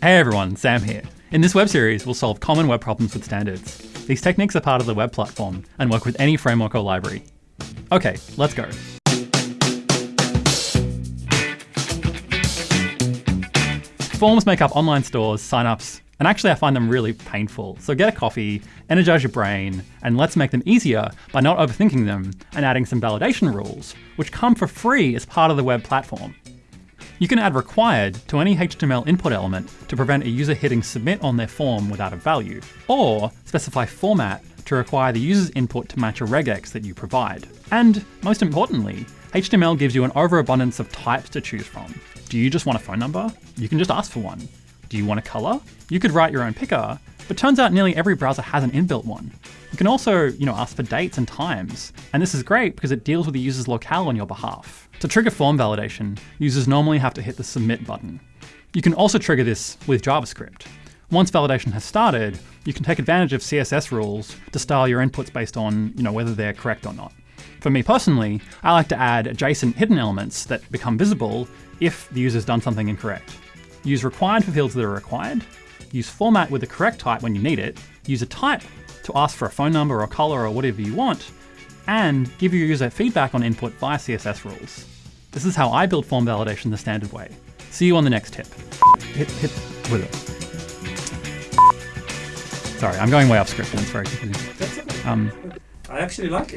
Hey everyone, Sam here. In this web series, we'll solve common web problems with standards. These techniques are part of the web platform and work with any framework or library. Okay, let's go. Forms make up online stores, signups, and actually I find them really painful. So get a coffee, energize your brain, and let's make them easier by not overthinking them and adding some validation rules, which come for free as part of the web platform. You can add required to any HTML input element to prevent a user hitting submit on their form without a value, or specify format to require the user's input to match a regex that you provide. And most importantly, HTML gives you an overabundance of types to choose from. Do you just want a phone number? You can just ask for one. Do you want a color? You could write your own picker, but turns out nearly every browser has an inbuilt one. You can also, you know, ask for dates and times, and this is great because it deals with the user's locale on your behalf. To trigger form validation, users normally have to hit the submit button. You can also trigger this with JavaScript. Once validation has started, you can take advantage of CSS rules to style your inputs based on, you know, whether they're correct or not. For me personally, I like to add adjacent hidden elements that become visible if the user's done something incorrect. Use required for fields that are required, use format with the correct type when you need it, use a type to ask for a phone number or color or whatever you want, and give your user feedback on input via CSS rules. This is how I build form validation the standard way. See you on the next tip. Hit, hit with it. Sorry, I'm going way off script and it's very confusing. Um, I actually like it.